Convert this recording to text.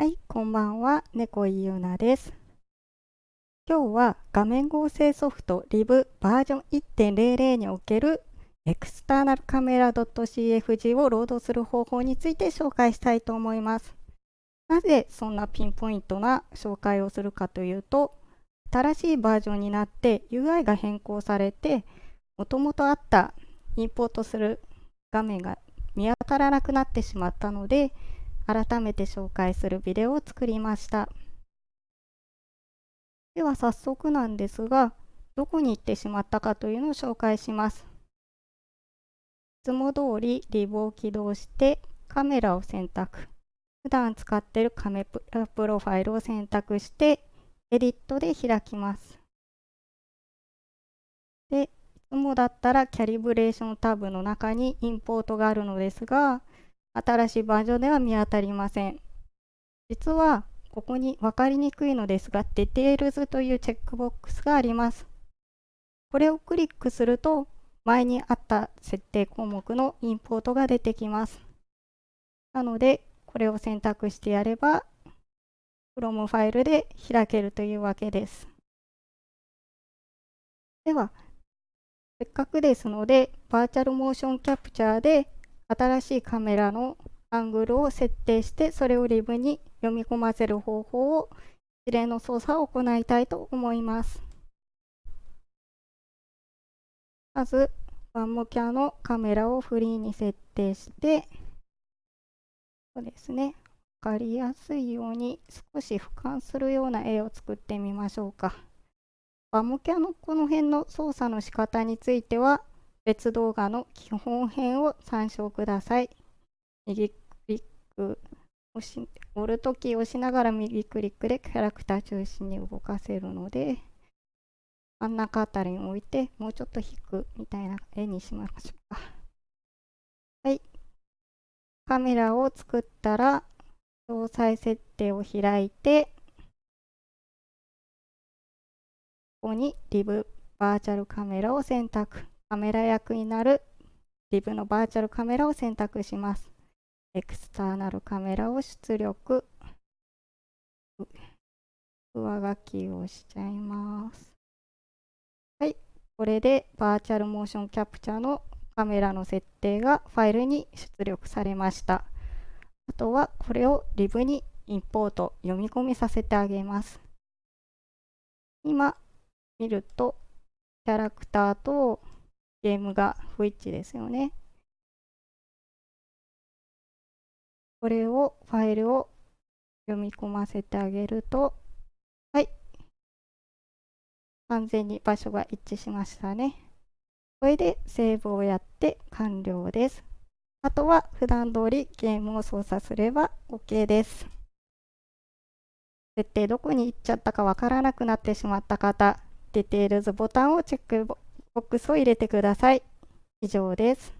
はい、こんばんは、猫井ゆなです。今日は画面合成ソフト Liv バージョン1.00におけるエクスターナルカメラ .cfg をロードする方法について紹介したいと思います。なぜそんなピンポイントな紹介をするかというと、新しいバージョンになって UI が変更されて、もともとあったインポートする画面が見当たらなくなってしまったので、改めて紹介するビデオを作りました。では早速なんですが、どこに行ってしまったかというのを紹介します。いつも通りリブを起動してカメラを選択。普段使っているカメラプロファイルを選択してエディットで開きます。で、いつもだったらキャリブレーションタブの中にインポートがあるのですが、新しいバージョンでは見当たりません。実は、ここに分かりにくいのですが、Details というチェックボックスがあります。これをクリックすると、前にあった設定項目のインポートが出てきます。なので、これを選択してやれば、Chrome ファイルで開けるというわけです。では、せっかくですので、バーチャルモーションキャプチャーで新しいカメラのアングルを設定してそれをリブに読み込ませる方法を一連の操作を行いたいと思います。まず、ワンモキャのカメラをフリーに設定して、そうですね、わかりやすいように少し俯瞰するような絵を作ってみましょうか。ワンモキャのこの辺の操作の仕方については、別動画の基本編を参照ください。右クリック押し、折るとき押しながら右クリックでキャラクター中心に動かせるので、真ん中あたりに置いて、もうちょっと引くみたいな絵にしましょうか。はい。カメラを作ったら、詳細設定を開いて、ここにリブバーチャルカメラを選択。カメラ役になるリブのバーチャルカメラを選択します。エクスターナルカメラを出力。上書きをしちゃいます。はい。これでバーチャルモーションキャプチャーのカメラの設定がファイルに出力されました。あとはこれをリブにインポート、読み込みさせてあげます。今見るとキャラクターとゲームが不一致ですよね。これを、ファイルを読み込ませてあげると、はい。完全に場所が一致しましたね。これでセーブをやって完了です。あとは普段通りゲームを操作すれば OK です。設定どこに行っちゃったかわからなくなってしまった方、ディテールズボタンをチェックボックスを入れてください。以上です。